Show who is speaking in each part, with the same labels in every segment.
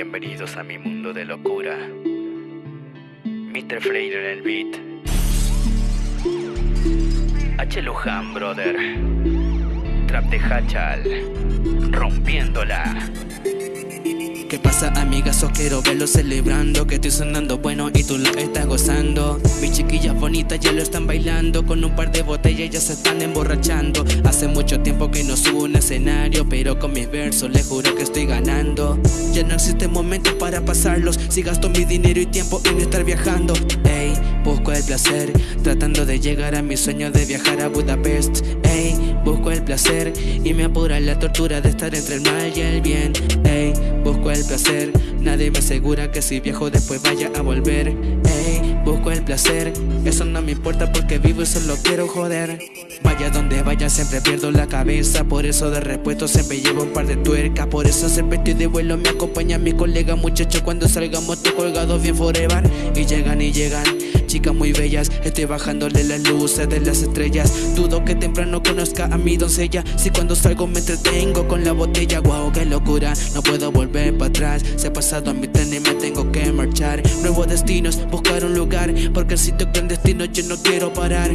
Speaker 1: Bienvenidos a mi mundo de locura. Mr. Freire en el beat. H. Luján, brother. Trap de Hachal. Rompiéndola.
Speaker 2: ¿Qué pasa amiga? So quiero verlo celebrando. Que estoy sonando bueno y tú lo estás gozando. Mis chiquillas bonitas ya lo están bailando. Con un par de botellas ya se están emborrachando. Hace mucho tiempo que no subo un escenario Pero con mis versos les juro que estoy ganando. Ya no existe momento para pasarlos. Si gasto mi dinero y tiempo en estar viajando. Ey, busco el placer Tratando de llegar a mi sueño de viajar a Budapest. Ey, busco el placer Y me apura la tortura de estar entre el mal y el bien. Ey, busco el placer. Nadie me asegura que si viajo después vaya a volver. Ey, busco el placer. Eso no me importa porque vivo y solo quiero joder. Vaya donde vaya siempre pierdo la cabeza. Por eso de repuesto siempre llevo un par de tuercas. Por eso siempre estoy de vuelo Me acompaña mi colega. Muchacho Cuando salgamos te colgados bien forever. Y llegan y llegan chicas muy bellas Estoy bajándole las luces de las estrellas. Dudo que temprano conozca a mi doncella. Si cuando salgo me entretengo con la botella Wow, qué locura, no puedo volver para atrás Se ha pasado a mi tren y me tengo que marchar. Nuevos destinos, buscar un lugar Porque el sitio clandestino yo no quiero parar.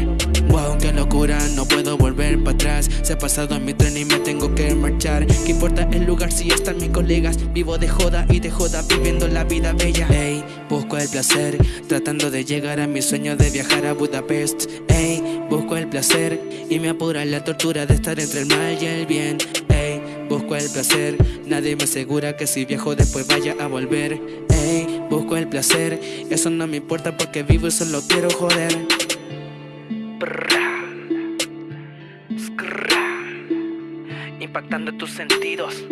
Speaker 2: Wow, qué locura, no puedo volver para atrás Se ha pasado a mi tren y me tengo que marchar. ¿Qué importa el lugar si están mis colegas? Vivo de joda y de joda viviendo la vida bella. Hey, busco el placer, tratando de llegar a mi sueño de viajar a Budapest. Ey, busco el placer y me apura la tortura de estar entre el mal y el bien. Ey, busco el placer, nadie me asegura que si viajo después vaya a volver. Ey, busco el placer, eso no me importa porque vivo y solo quiero joder.
Speaker 1: Impactando tus sentidos.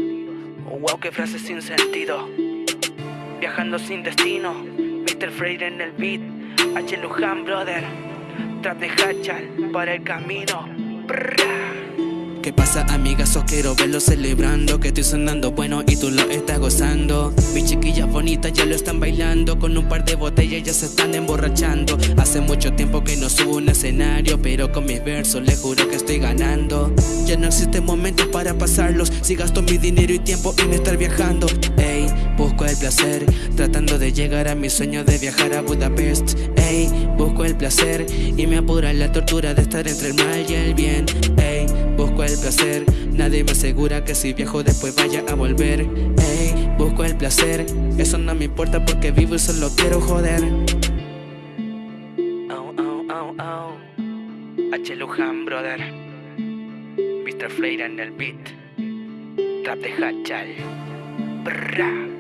Speaker 1: Wow, qué frase sin sentido. Viajando sin destino Mr. Freire en el beat H. Luján, brother. Trap de Hachal para el camino.
Speaker 2: ¿Qué pasa amiga? So quiero verlo celebrando Que estoy sonando bueno y tú lo estás gozando Mis chiquillas bonitas ya lo están bailando Con un par de botellas ya se están emborrachando Hace mucho tiempo que no subo un escenario Pero con mis versos les juro que estoy ganando Ya no existe momento para pasarlos Si gasto mi dinero y tiempo en estar viajando Ey, Tratando de llegar a mi sueño de viajar a Budapest. Ey, busco el placer Y me apura la tortura de estar entre el mal y el bien. Ey, busco el placer Nadie me asegura que si viajo después vaya a volver. Ey, busco el placer Eso no me importa porque vivo y solo quiero joder.
Speaker 1: Oh, oh, oh, oh H. Luján, brother. Mr. Freire en el beat. Trap de Hachal. Brrrra